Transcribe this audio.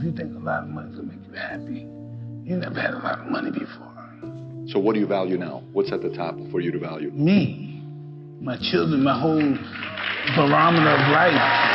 If you think a lot of money's gonna make you happy, you never had a lot of money before. So what do you value now? What's at the top for you to value? Me, my children, my whole barometer of life.